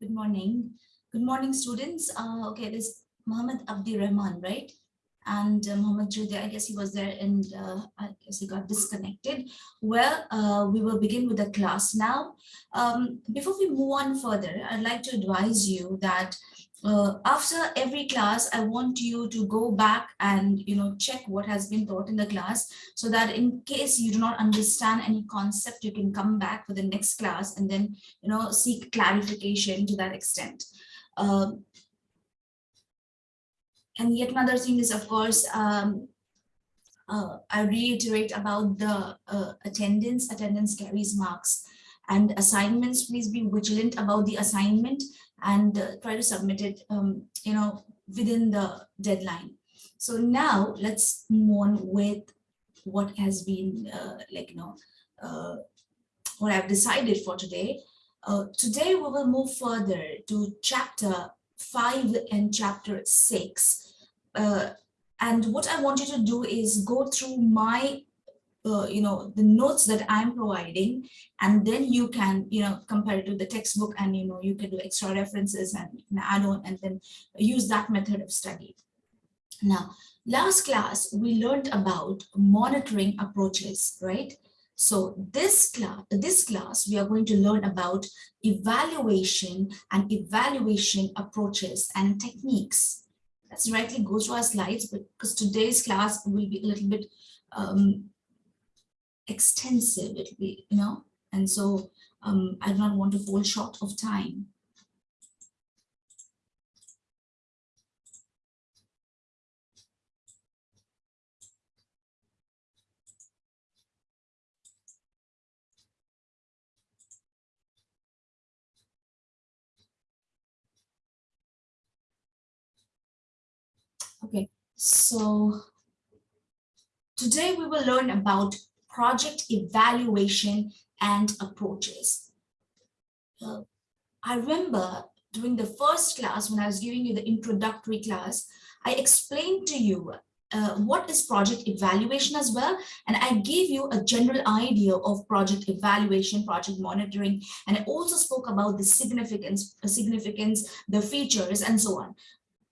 Good morning. Good morning, students. Uh, okay, this Muhammad Abdi Rahman, right? And uh, Muhammad Judi, I guess he was there and uh, I guess he got disconnected. Well, uh, we will begin with the class now. Um, before we move on further, I'd like to advise you that uh, after every class, I want you to go back and you know check what has been taught in the class so that in case you do not understand any concept, you can come back for the next class and then you know seek clarification to that extent. Uh, and yet another thing is, of course, um, uh, I reiterate about the uh, attendance. Attendance carries marks and assignments. Please be vigilant about the assignment and uh, try to submit it, um, you know, within the deadline. So now let's move on with what has been uh, like, you know, uh, what I've decided for today. Uh, today we will move further to chapter five and chapter six. Uh, and what I want you to do is go through my uh, you know, the notes that I'm providing, and then you can, you know, compare it to the textbook and, you know, you can do extra references and add on and then use that method of study. Now, last class, we learned about monitoring approaches, right? So this class, this class, we are going to learn about evaluation and evaluation approaches and techniques. Let's directly go to our slides because today's class will be a little bit um, extensive, it'll be, you know, and so um, I do not want to fall short of time. Okay, so today we will learn about project evaluation and approaches. Uh, I remember during the first class, when I was giving you the introductory class, I explained to you uh, what is project evaluation as well. And I gave you a general idea of project evaluation, project monitoring, and I also spoke about the significance, uh, significance, the features, and so on.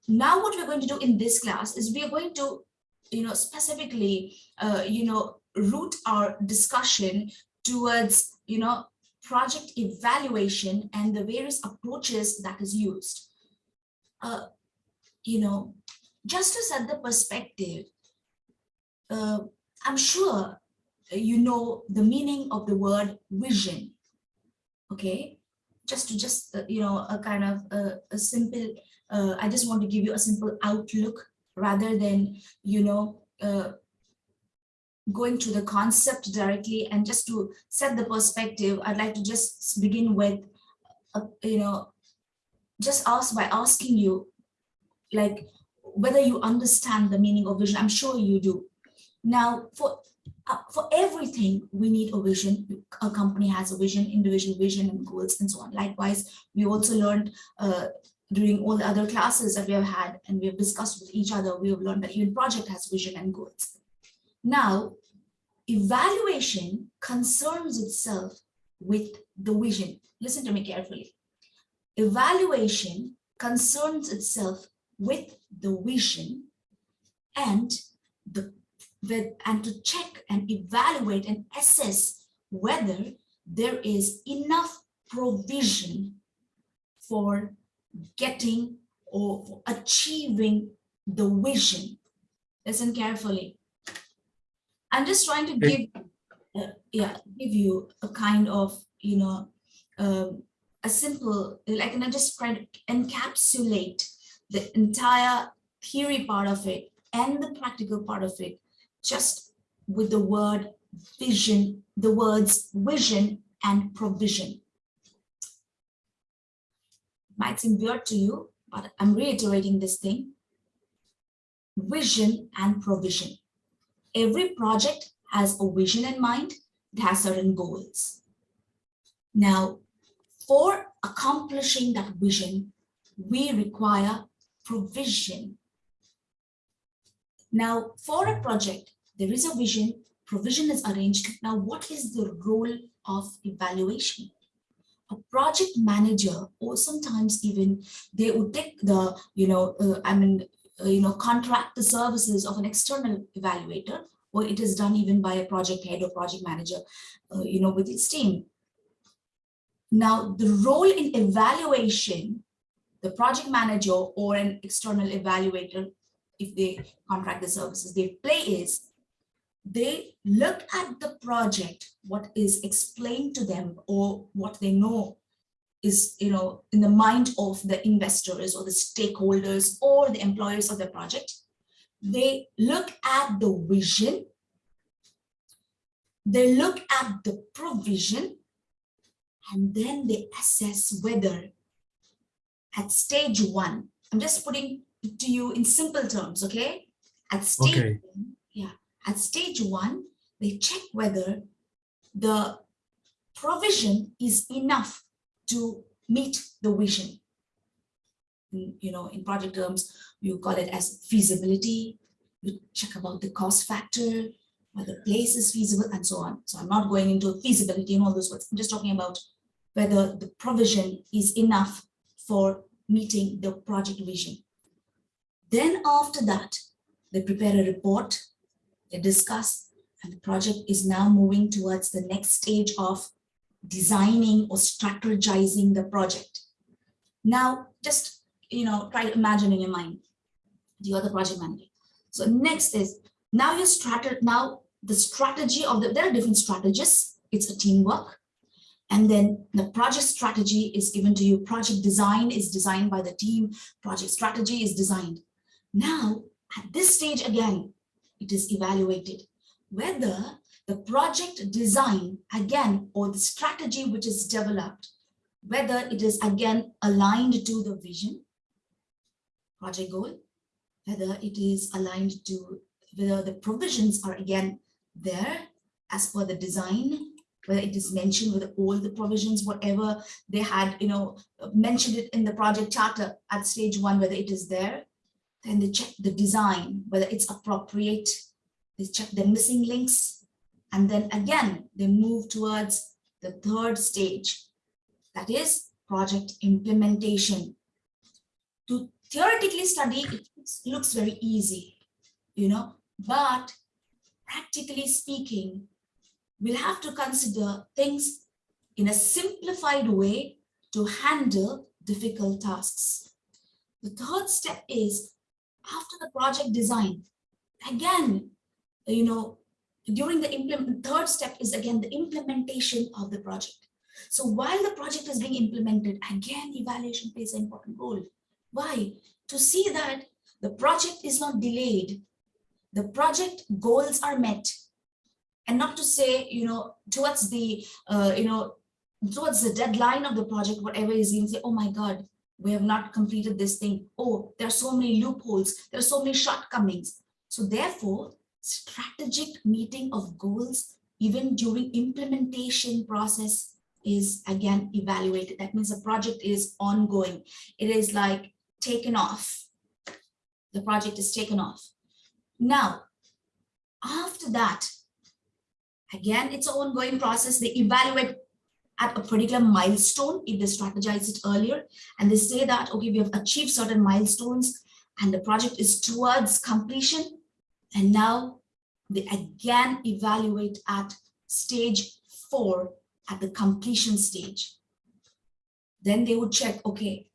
Now what we're going to do in this class is we are going to, you know, specifically, uh, you know, root our discussion towards, you know, project evaluation and the various approaches that is used. Uh, you know, just to set the perspective, uh, I'm sure you know the meaning of the word vision, okay? Just to just, uh, you know, a kind of a, a simple, uh, I just want to give you a simple outlook rather than, you know, uh, going to the concept directly and just to set the perspective, I'd like to just begin with, uh, you know, just ask by asking you, like, whether you understand the meaning of vision. I'm sure you do. Now, for uh, for everything, we need a vision. A company has a vision, individual vision and goals and so on. Likewise, we also learned uh, during all the other classes that we have had and we have discussed with each other, we have learned that even project has vision and goals. Now, evaluation concerns itself with the vision. Listen to me carefully. Evaluation concerns itself with the vision and the with, and to check and evaluate and assess whether there is enough provision for getting or achieving the vision. Listen carefully. I'm just trying to give, uh, yeah, give you a kind of, you know, um, a simple, like, and I just try to encapsulate the entire theory part of it and the practical part of it, just with the word vision, the words vision and provision. Might seem weird to you, but I'm reiterating this thing. Vision and provision every project has a vision in mind, it has certain goals. Now, for accomplishing that vision, we require provision. Now, for a project, there is a vision, provision is arranged. Now, what is the role of evaluation? a project manager or sometimes even they would take the, you know, uh, I mean, you know, contract the services of an external evaluator or it is done even by a project head or project manager, uh, you know, with its team. Now, the role in evaluation, the project manager or an external evaluator, if they contract the services they play is, they look at the project, what is explained to them or what they know is, you know, in the mind of the investors or the stakeholders or the employers of the project. They look at the vision. They look at the provision and then they assess whether at stage one, I'm just putting it to you in simple terms, okay? At stage Okay. one, yeah, at stage one, they check whether the provision is enough to meet the vision. In, you know, in project terms, you call it as feasibility. You check about the cost factor, whether place is feasible and so on. So I'm not going into feasibility and all those words. I'm just talking about whether the provision is enough for meeting the project vision. Then after that, they prepare a report, they discuss, and the project is now moving towards the next stage of designing or strategizing the project. Now, just, you know, try to imagine in your mind, you are the project manager. So next is, now your strategy, now the strategy of the, there are different strategies, it's a teamwork. And then the project strategy is given to you. Project design is designed by the team. Project strategy is designed. Now, at this stage again, it is evaluated whether the project design again or the strategy which is developed, whether it is again aligned to the vision, project goal, whether it is aligned to whether the provisions are again there as per the design, whether it is mentioned with all the provisions, whatever they had, you know, mentioned it in the project charter at stage one, whether it is there. Then they check the design, whether it's appropriate. They check the missing links. And then again, they move towards the third stage, that is project implementation. To theoretically study, it looks very easy, you know, but practically speaking, we'll have to consider things in a simplified way to handle difficult tasks. The third step is after the project design, again, you know, during the implement, third step is again the implementation of the project. So while the project is being implemented, again, evaluation plays an important role. Why? To see that the project is not delayed, the project goals are met, and not to say, you know, towards the, uh, you know, towards the deadline of the project, whatever is even say, oh my God, we have not completed this thing. Oh, there are so many loopholes. There are so many shortcomings. So therefore, strategic meeting of goals, even during implementation process is again evaluated. That means the project is ongoing. It is like taken off. The project is taken off. Now, after that, Again, it's an ongoing process. They evaluate at a particular milestone if they strategize it earlier and they say that, okay, we have achieved certain milestones and the project is towards completion. And now they again evaluate at stage four at the completion stage. Then they would check, okay,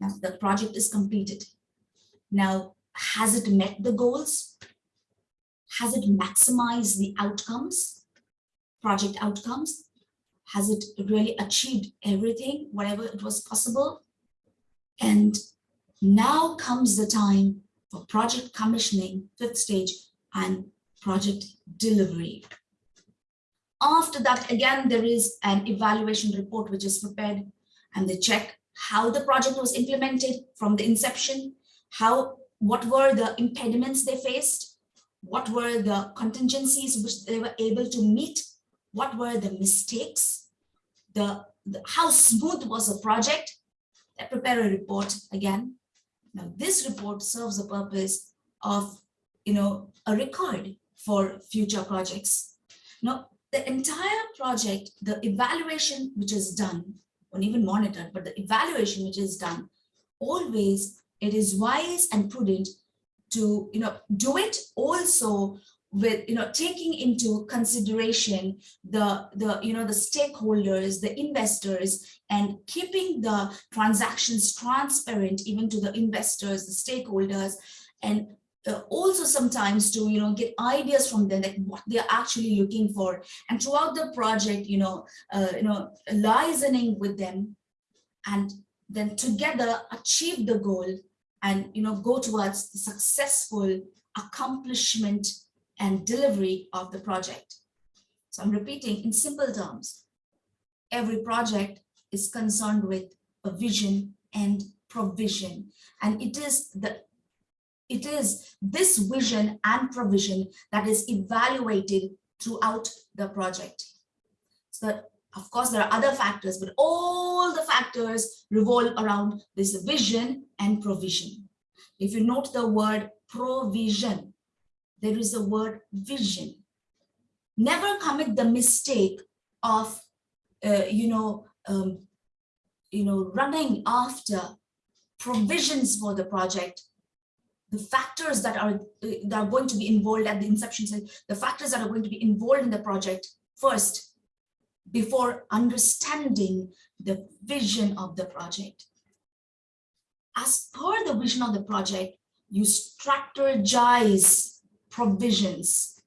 now the project is completed. Now, has it met the goals? Has it maximized the outcomes, project outcomes? Has it really achieved everything, whatever it was possible? And now comes the time for project commissioning, fifth stage, and project delivery. After that, again, there is an evaluation report which is prepared and they check how the project was implemented from the inception, how what were the impediments they faced, what were the contingencies which they were able to meet, what were the mistakes, the, the how smooth was the project, they prepare a report again. Now this report serves the purpose of, you know, a record for future projects. Now, the entire project, the evaluation which is done, or even monitored, but the evaluation which is done, always it is wise and prudent to you know do it also with you know taking into consideration the the you know the stakeholders the investors and keeping the transactions transparent even to the investors the stakeholders and uh, also sometimes to you know get ideas from them like what they're actually looking for. And throughout the project you know uh, you know listening with them and then together achieve the goal and you know go towards the successful accomplishment and delivery of the project. So I'm repeating in simple terms, every project is concerned with a vision and provision. And it is the it is this vision and provision that is evaluated throughout the project. So of course, there are other factors, but all the factors revolve around this vision and provision. If you note the word provision, there is a word vision. Never commit the mistake of, uh, you know, um, you know, running after provisions for the project, the factors that are that are going to be involved at the inception, the factors that are going to be involved in the project first, before understanding the vision of the project. As per the vision of the project, you strategize provisions.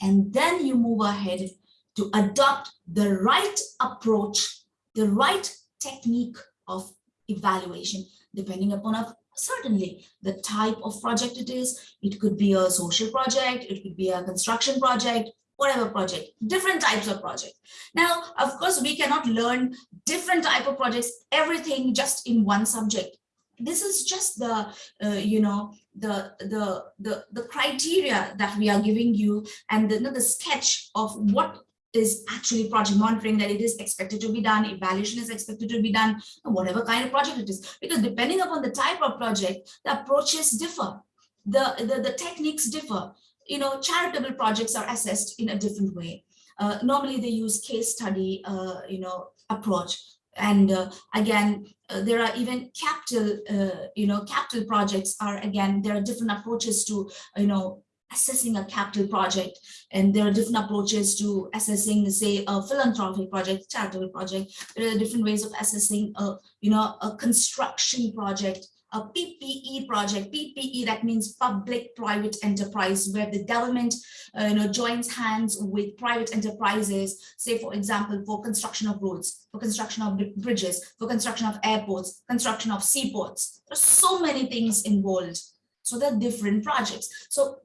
And then you move ahead to adopt the right approach, the right technique of evaluation, depending upon a, certainly the type of project it is. It could be a social project, it could be a construction project, whatever project, different types of project. Now, of course, we cannot learn different type of projects, everything just in one subject this is just the uh, you know the the the the criteria that we are giving you and the, the sketch of what is actually project monitoring that it is expected to be done evaluation is expected to be done whatever kind of project it is. Because depending upon the type of project the approaches differ. The the, the techniques differ. You know charitable projects are assessed in a different way. Uh, normally they use case study uh, you know approach and uh, again uh, there are even capital uh, you know capital projects are again there are different approaches to you know assessing a capital project. And there are different approaches to assessing say a philanthropic project charitable project. There are different ways of assessing a you know a construction project a PPE project. PPE, that means public-private enterprise, where the government uh, you know, joins hands with private enterprises, say, for example, for construction of roads, for construction of bridges, for construction of airports, construction of seaports. There's so many things involved. So they're different projects. So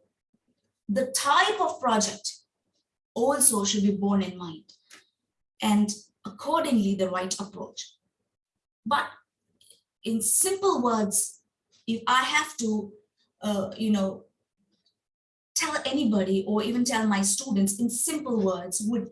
the type of project also should be borne in mind and accordingly the right approach. But in simple words, if I have to, uh, you know, tell anybody or even tell my students in simple words would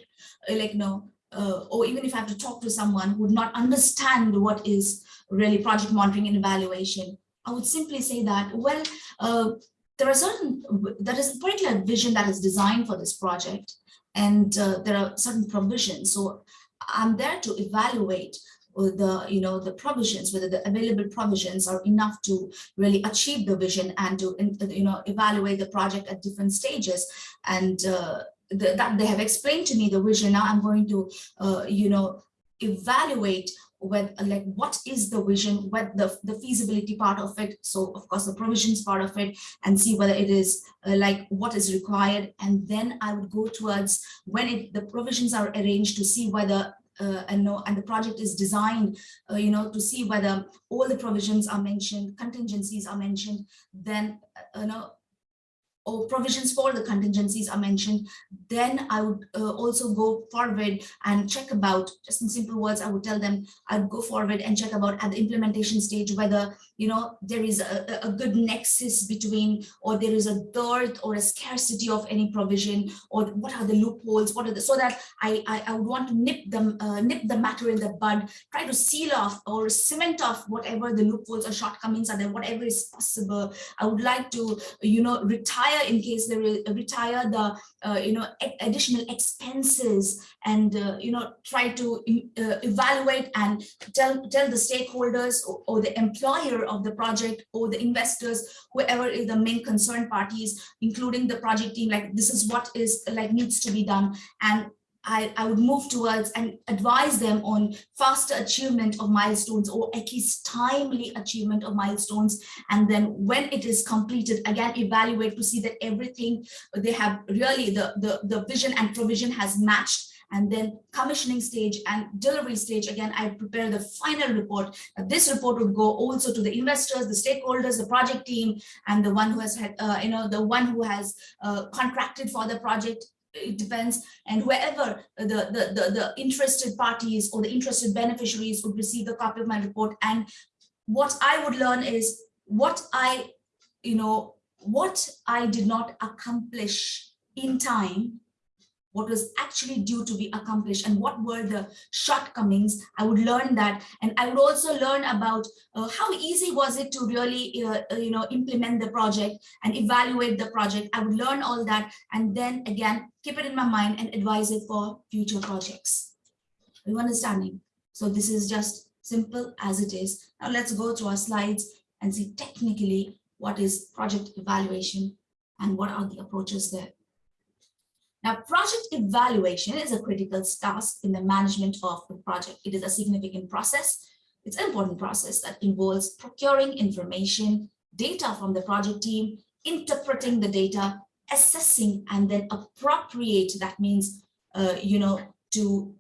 uh, like, you know, uh, or even if I have to talk to someone who would not understand what is really project monitoring and evaluation, I would simply say that, well, uh, there are certain, there is a particular vision that is designed for this project and uh, there are certain provisions. So I'm there to evaluate the you know the provisions whether the available provisions are enough to really achieve the vision and to you know evaluate the project at different stages. And uh, the, that they have explained to me the vision. Now i'm going to uh, you know evaluate with like what is the vision what the the feasibility part of it. So of course the provisions part of it and see whether it is uh, like what is required. And then i would go towards when it the provisions are arranged to see whether uh, and know and the project is designed uh, you know to see whether all the provisions are mentioned contingencies are mentioned then uh, you know or provisions for the contingencies are mentioned, then I would uh, also go forward and check about, just in simple words, I would tell them, I'd go forward and check about at the implementation stage, whether, you know, there is a, a good nexus between, or there is a dearth or a scarcity of any provision, or what are the loopholes, what are the, so that I, I, I would want to nip them, uh, nip the matter in the bud, try to seal off or cement off whatever the loopholes or shortcomings are there, whatever is possible. I would like to, you know, retire retire in case they re retire the uh, you know additional expenses and uh, you know try to uh, evaluate and tell tell the stakeholders or, or, the employer of the project or the investors whoever is the main concerned parties including the project team like this is what is like needs to be done. And I, I would move towards and advise them on faster achievement of milestones or at least timely achievement of milestones. And then when it is completed, again, evaluate to see that everything they have really the, the, the vision and provision has matched. And then commissioning stage and delivery stage again i prepare the final report. This report would go also to the investors the stakeholders the project team and the one who has had uh, you know the one who has uh, contracted for the project it depends and wherever the, the, the, the interested parties or the interested beneficiaries would receive the copy of my report. And what I would learn is what I, you know, what I did not accomplish in time what was actually due to be accomplished and what were the shortcomings. I would learn that. And i would also learn about uh, how easy was it to really uh, uh, you know implement the project and evaluate the project. I would learn all that and then again keep it in my mind and advise it for future projects. Are you understanding? So this is just simple as it is. Now let's go to our slides and see technically what is project evaluation and what are the approaches there now, project evaluation is a critical task in the management of the project. It is a significant process. It's an important process that involves procuring information, data from the project team, interpreting the data, assessing, and then appropriate. That means, uh, you know, to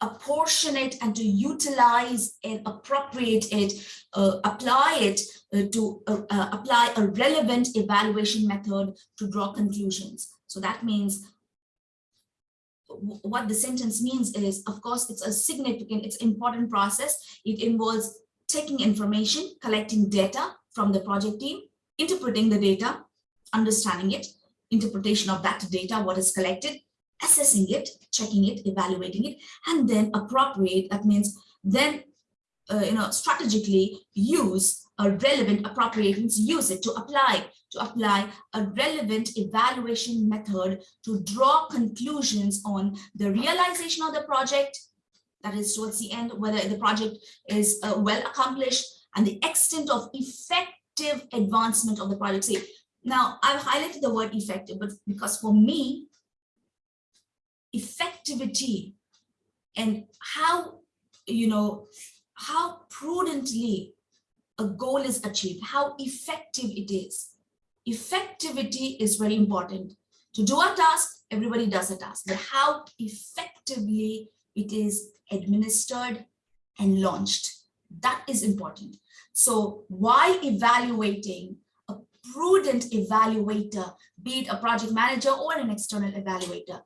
apportion it and to utilize and appropriate it, uh, apply it uh, to uh, uh apply a relevant evaluation method to draw conclusions. So that means what the sentence means is, of course, it's a significant, it's important process. It involves taking information, collecting data from the project team, interpreting the data, understanding it, interpretation of that data, what is collected, assessing it, checking it, evaluating it, and then appropriate. That means then, uh, you know, strategically use a relevant appropriations, use it to apply to apply a relevant evaluation method to draw conclusions on the realization of the project, that is towards the end, whether the project is uh, well accomplished and the extent of effective advancement of the project. See, now I've highlighted the word effective, but because for me, effectivity and how, you know, how prudently a goal is achieved, how effective it is effectivity is very important. To do a task, everybody does a task, but how effectively it is administered and launched, that is important. So while evaluating, a prudent evaluator, be it a project manager or an external evaluator,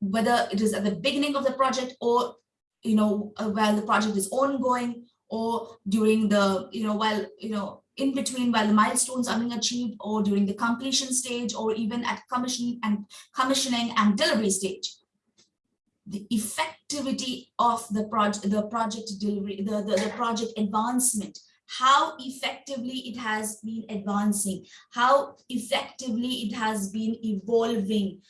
whether it is at the beginning of the project or you know uh, while the project is ongoing or during the you know while you know in between while the milestones are being achieved or during the completion stage or even at commissioning and commissioning and delivery stage. The effectivity of the project the project delivery the, the, the project advancement how effectively it has been advancing how effectively it has been evolving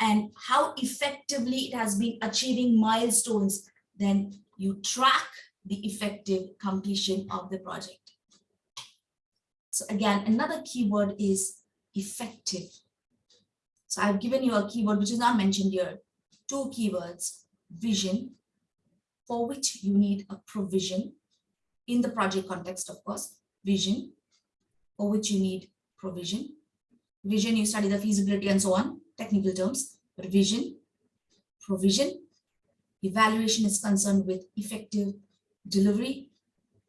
and how effectively it has been achieving milestones then you track the effective completion of the project so again, another keyword is effective. So I've given you a keyword which is not mentioned here. Two keywords, vision, for which you need a provision in the project context, of course, vision, for which you need provision. Vision, you study the feasibility and so on, technical terms, but vision, provision, evaluation is concerned with effective delivery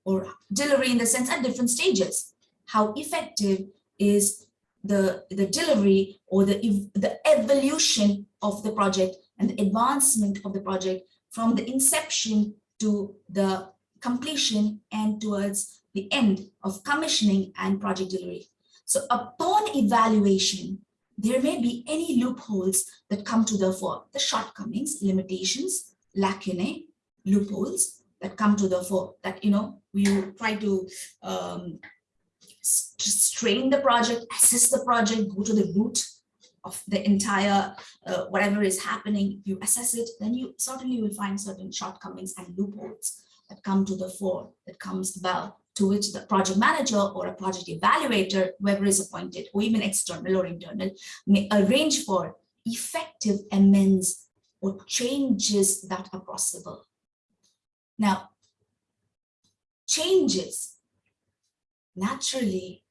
or delivery in the sense at different stages how effective is the, the delivery or the, the evolution of the project and the advancement of the project from the inception to the completion and towards the end of commissioning and project delivery. So upon evaluation, there may be any loopholes that come to the fore, the shortcomings, limitations, lacunae, loopholes that come to the fore that, you know, we try to um, strain the project, assess the project, go to the root of the entire, uh, whatever is happening, you assess it, then you certainly will find certain shortcomings and loopholes that come to the fore, that comes about, to which the project manager or a project evaluator, whoever is appointed, or even external or internal, may arrange for effective amends or changes that are possible. Now, changes, naturally,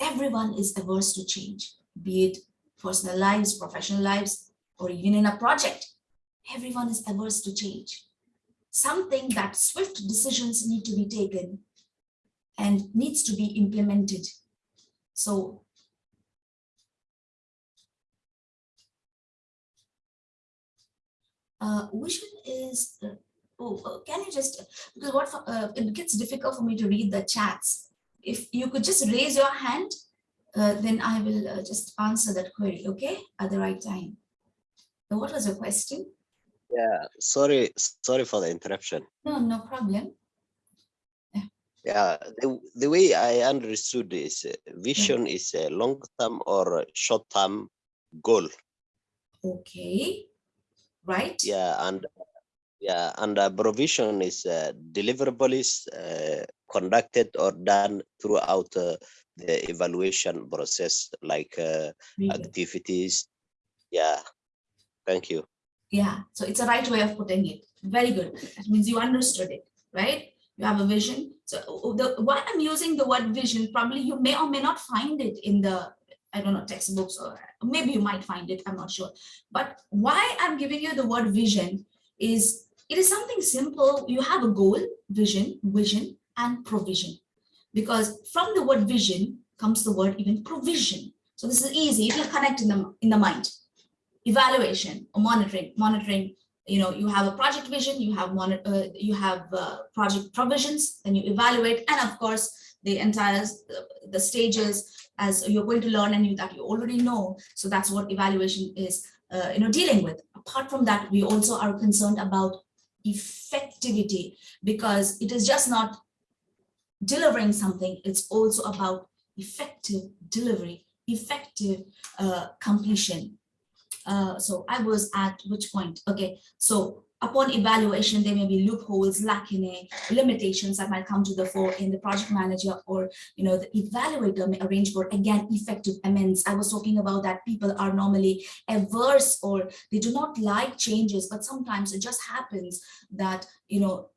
everyone is averse to change, be it personal lives, professional lives, or even in a project. Everyone is averse to change. Something that swift decisions need to be taken and needs to be implemented. So uh, vision is, uh, oh, uh, can you just, because what, uh, it gets difficult for me to read the chats. If you could just raise your hand, uh, then I will uh, just answer that query, okay, at the right time. So what was your question? Yeah, sorry, sorry for the interruption. No, no problem. Yeah, the, the way I understood is uh, vision is a long-term or short-term goal. Okay, right? Yeah, and yeah, and uh, provision is uh, deliverables uh, conducted or done throughout uh, the evaluation process, like uh, activities. Yeah, thank you. Yeah, so it's a right way of putting it. Very good. That means you understood it, right? You have a vision. So uh, the why I'm using the word vision, probably you may or may not find it in the, I don't know, textbooks or maybe you might find it, I'm not sure. But why I'm giving you the word vision is it is something simple. You have a goal, vision, vision, and provision. Because from the word vision comes the word even provision. So this is easy, it will connect in the in the mind evaluation or monitoring monitoring you know you have a project vision you have uh, you have uh, project provisions then you evaluate and of course the entire the stages as you're going to learn and you that you already know so that's what evaluation is uh, you know dealing with apart from that we also are concerned about effectivity because it is just not delivering something it's also about effective delivery effective uh, completion uh, so I was at which point? Okay, so upon evaluation, there may be loopholes, lacunae, limitations that might come to the fore in the project manager or, you know, the evaluator may arrange for, again, effective amends. I was talking about that people are normally averse or they do not like changes, but sometimes it just happens that, you know,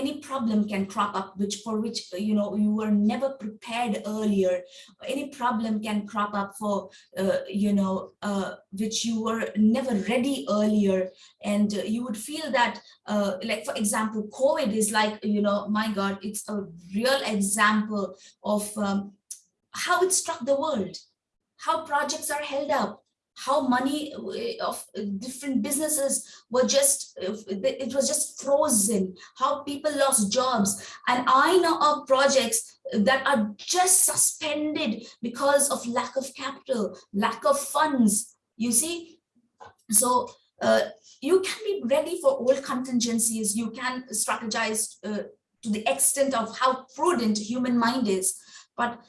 any problem can crop up which for which you know you were never prepared earlier. Any problem can crop up for uh, you know uh, which you were never ready earlier. And uh, you would feel that uh, like for example covid is like you know my god it's a real example of um, how it struck the world how projects are held up how money uh, of uh, different businesses were just uh, it was just frozen how people lost jobs. And i know of projects that are just suspended because of lack of capital lack of funds you see? So uh, you can be ready for all contingencies. You can strategize uh, to the extent of how prudent human mind is but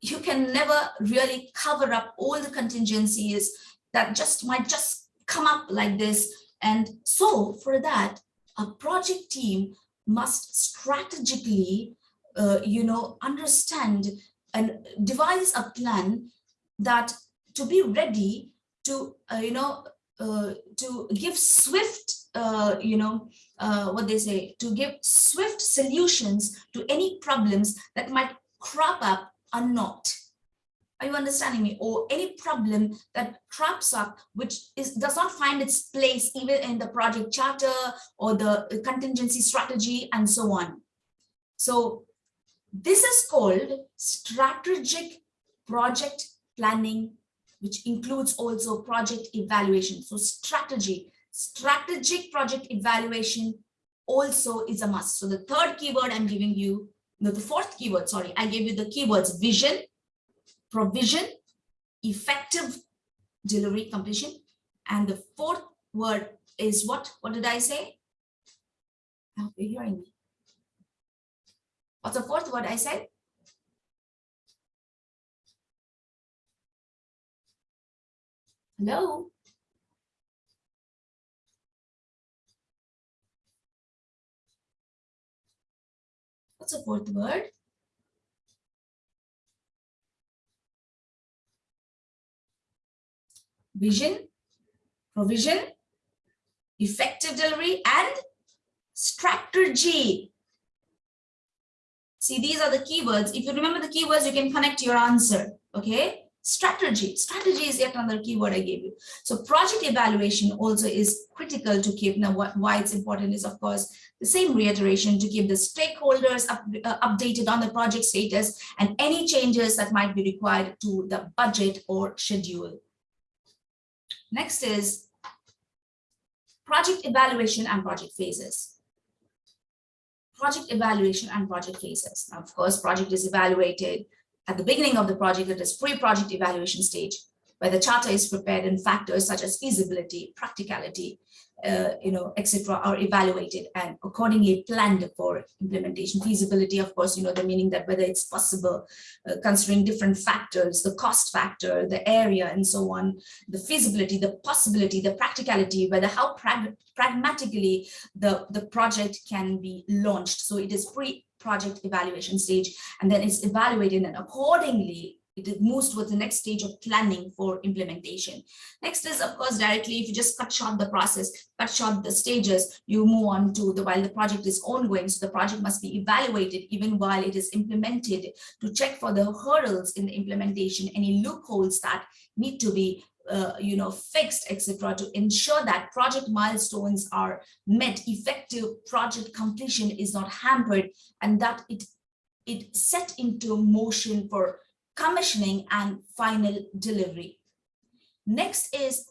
you can never really cover up all the contingencies that just might just come up like this. And so for that, a project team must strategically, uh, you know, understand and devise a plan that to be ready to, uh, you know, uh, to give swift, uh, you know, uh, what they say, to give swift solutions to any problems that might crop up or not. Are you understanding me? Or any problem that crops up, which is does not find its place even in the project charter or the contingency strategy and so on. So this is called strategic project planning, which includes also project evaluation. So strategy, strategic project evaluation also is a must. So the third keyword I'm giving you, no, the fourth keyword, sorry, I gave you the keywords vision, provision, effective delivery completion. And the fourth word is what? What did I say? I hope you're hearing me. What's the fourth word I said? Hello? What's the fourth word? Vision, provision, effective delivery, and strategy. See, these are the keywords. If you remember the keywords, you can connect your answer. Okay. Strategy. Strategy is yet another keyword I gave you. So project evaluation also is critical to keep. Now, why it's important is, of course, the same reiteration to keep the stakeholders up, uh, updated on the project status and any changes that might be required to the budget or schedule. Next is project evaluation and project phases. Project evaluation and project phases. Now, of course, project is evaluated at the beginning of the project, it is pre-project evaluation stage, where the charter is prepared and factors such as feasibility, practicality, uh, you know, etc., are evaluated and accordingly planned for implementation. Feasibility, of course, you know, the meaning that whether it's possible, uh, considering different factors, the cost factor, the area, and so on, the feasibility, the possibility, the practicality, whether how prag pragmatically the, the project can be launched. So it is pre-project evaluation stage, and then it's evaluated and accordingly it moves towards the next stage of planning for implementation. Next is, of course, directly, if you just cut short the process, cut short the stages, you move on to the while the project is ongoing. So the project must be evaluated even while it is implemented to check for the hurdles in the implementation, any loopholes that need to be uh, you know, fixed, etc., to ensure that project milestones are met, effective project completion is not hampered, and that it it set into motion for commissioning and final delivery. Next is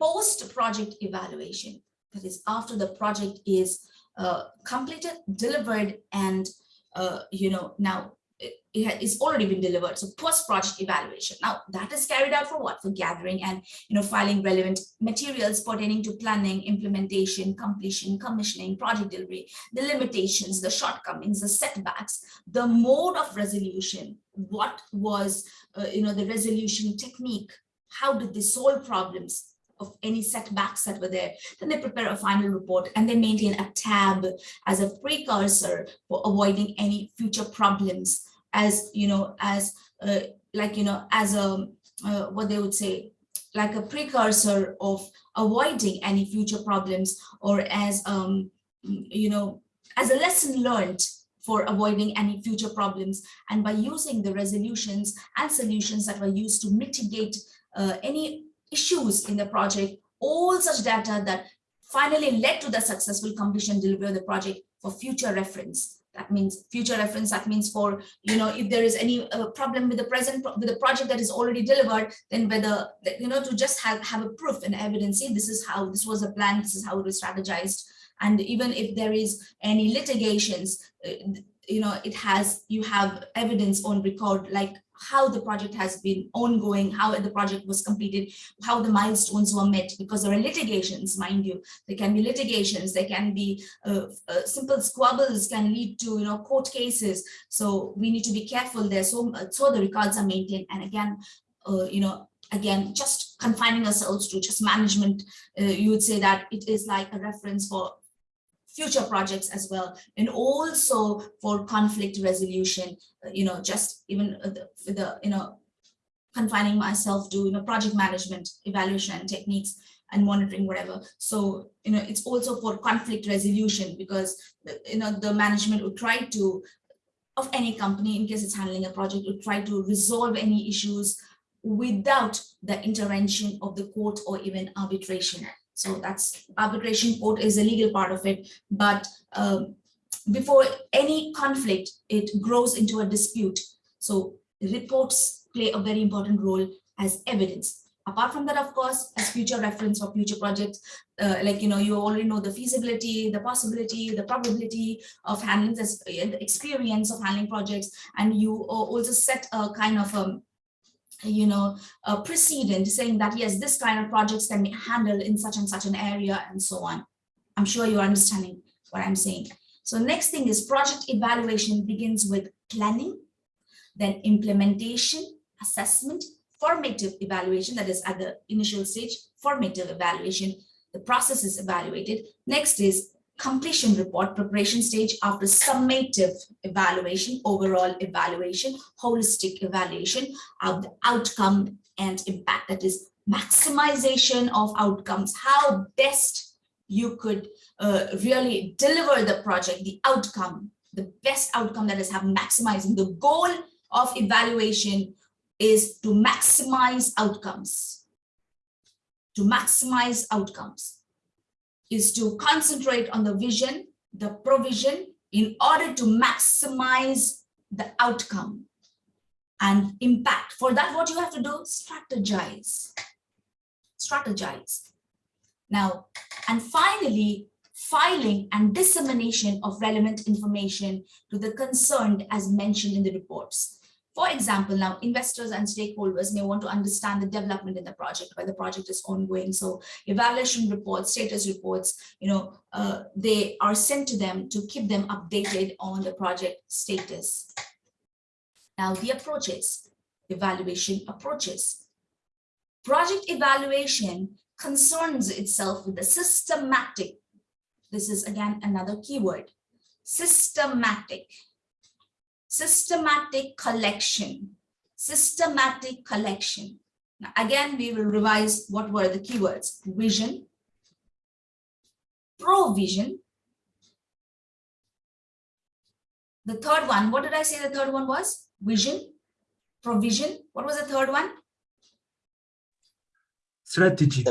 post-project evaluation. That is after the project is uh, completed, delivered, and uh, you know now it is already been delivered. So post-project evaluation. Now that is carried out for what? For gathering and you know filing relevant materials pertaining to planning, implementation, completion, commissioning, project delivery, the limitations, the shortcomings, the setbacks, the mode of resolution, what was uh, you know the resolution technique, how did they solve problems, of any setbacks that were there. Then they prepare a final report and they maintain a tab as a precursor for avoiding any future problems as you know as uh, like you know as a uh, what they would say like a precursor of avoiding any future problems or as um you know as a lesson learned for avoiding any future problems. And by using the resolutions and solutions that were used to mitigate uh, any issues in the project all such data that finally led to the successful completion delivery of the project for future reference that means future reference that means for you know if there is any uh, problem with the present with the project that is already delivered then whether you know to just have have a proof and evidence see this is how this was a plan this is how it was strategized. And even if there is any litigations uh, you know it has you have evidence on record like how the project has been ongoing, how the project was completed, how the milestones were met, because there are litigations, mind you. There can be litigations, there can be uh, uh, simple squabbles can lead to you know court cases. So we need to be careful there. So, so the records are maintained. And again, uh, you know, again, just confining ourselves to just management, uh, you would say that it is like a reference for future projects as well and also for conflict resolution uh, you know just even the, the you know confining myself to you know project management evaluation and techniques and monitoring whatever. So you know it's also for conflict resolution because you know the management would try to of any company in case it's handling a project would try to resolve any issues without the intervention of the court or even arbitration so that's arbitration court is a legal part of it. But um, before any conflict, it grows into a dispute. So reports play a very important role as evidence. Apart from that, of course, as future reference for future projects, uh, like, you know, you already know the feasibility, the possibility, the probability of handling this, uh, experience of handling projects, and you also set a kind of um, you know, uh, a precedent saying that, yes, this kind of projects can be handled in such and such an area and so on. I'm sure you're understanding what I'm saying. So next thing is project evaluation begins with planning, then implementation, assessment, formative evaluation, that is at the initial stage, formative evaluation, the process is evaluated. Next is completion report preparation stage after summative evaluation, overall evaluation, holistic evaluation of the outcome and impact, that is maximization of outcomes, how best you could uh, really deliver the project, the outcome, the best outcome that is have maximizing. The goal of evaluation is to maximize outcomes. To maximize outcomes is to concentrate on the vision, the provision in order to maximize the outcome and impact. For that, what you have to do, strategize. Strategize. Now, and finally, filing and dissemination of relevant information to the concerned as mentioned in the reports. For example, now investors and stakeholders may want to understand the development in the project while the project is ongoing. So evaluation reports, status reports, you know, uh, they are sent to them to keep them updated on the project status. Now the approaches, evaluation approaches. Project evaluation concerns itself with the systematic. This is again another keyword, systematic systematic collection, systematic collection. Now, again, we will revise what were the keywords, vision, provision. The third one, what did I say the third one was? Vision, provision. What was the third one? strategy,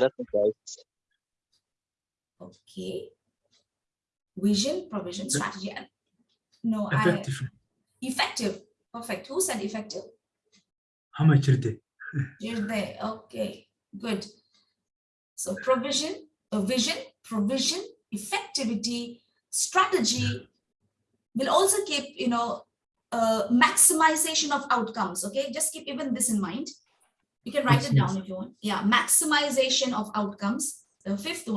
Okay. Vision, provision, strategy. No, I, effective. Perfect. Who said effective? ama jirte, You're there. Okay, good. So provision, a vision, provision, effectivity, strategy will also keep, you know, uh, maximization of outcomes. Okay, just keep even this in mind. You can write it down if you want. Yeah, maximization of outcomes. The fifth one.